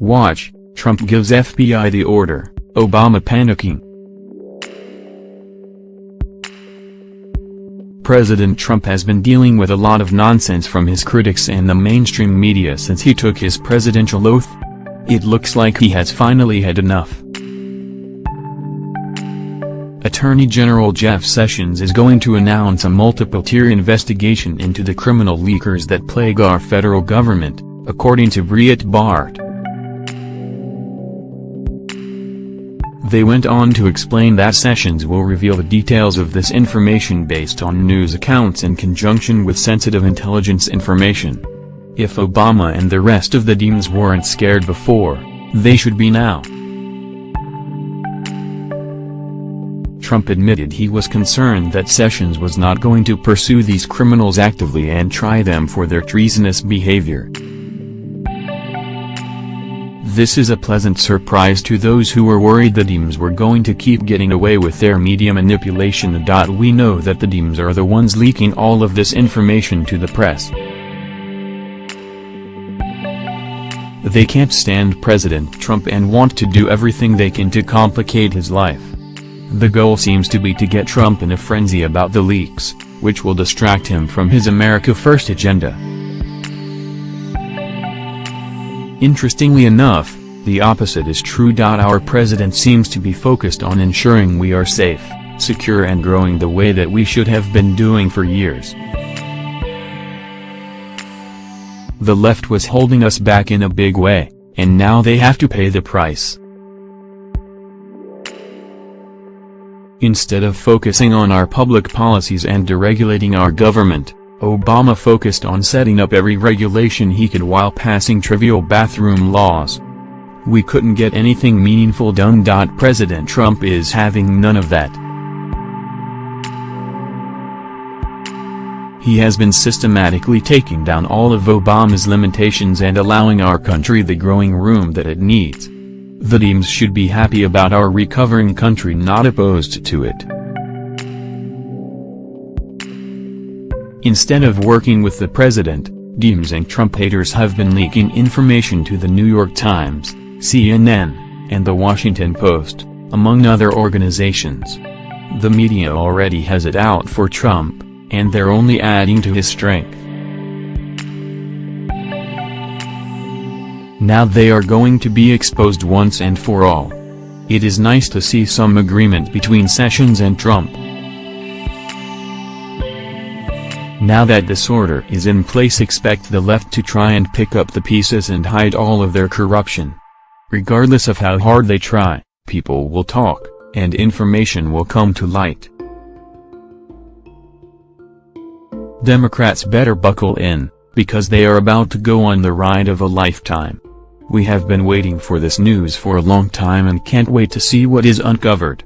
Watch, Trump gives FBI the order, Obama panicking. President Trump has been dealing with a lot of nonsense from his critics and the mainstream media since he took his presidential oath. It looks like he has finally had enough. Attorney General Jeff Sessions is going to announce a multiple-tier investigation into the criminal leakers that plague our federal government, according to Breitbart. They went on to explain that Sessions will reveal the details of this information based on news accounts in conjunction with sensitive intelligence information. If Obama and the rest of the Dems weren't scared before, they should be now. Trump admitted he was concerned that Sessions was not going to pursue these criminals actively and try them for their treasonous behavior. This is a pleasant surprise to those who were worried the Dems were going to keep getting away with their media manipulation. We know that the Dems are the ones leaking all of this information to the press. They can't stand President Trump and want to do everything they can to complicate his life. The goal seems to be to get Trump in a frenzy about the leaks, which will distract him from his America First agenda. Interestingly enough, the opposite is true. Our president seems to be focused on ensuring we are safe, secure and growing the way that we should have been doing for years. The left was holding us back in a big way, and now they have to pay the price. Instead of focusing on our public policies and deregulating our government, Obama focused on setting up every regulation he could while passing trivial bathroom laws. We couldn't get anything meaningful done. President Trump is having none of that. He has been systematically taking down all of Obama's limitations and allowing our country the growing room that it needs. The Dems should be happy about our recovering country not opposed to it. Instead of working with the president, Dems and Trump haters have been leaking information to the New York Times, CNN, and the Washington Post, among other organizations. The media already has it out for Trump, and they're only adding to his strength. Now they are going to be exposed once and for all. It is nice to see some agreement between Sessions and Trump. Now that this order is in place expect the left to try and pick up the pieces and hide all of their corruption. Regardless of how hard they try, people will talk, and information will come to light. Democrats better buckle in, because they are about to go on the ride of a lifetime. We have been waiting for this news for a long time and can't wait to see what is uncovered.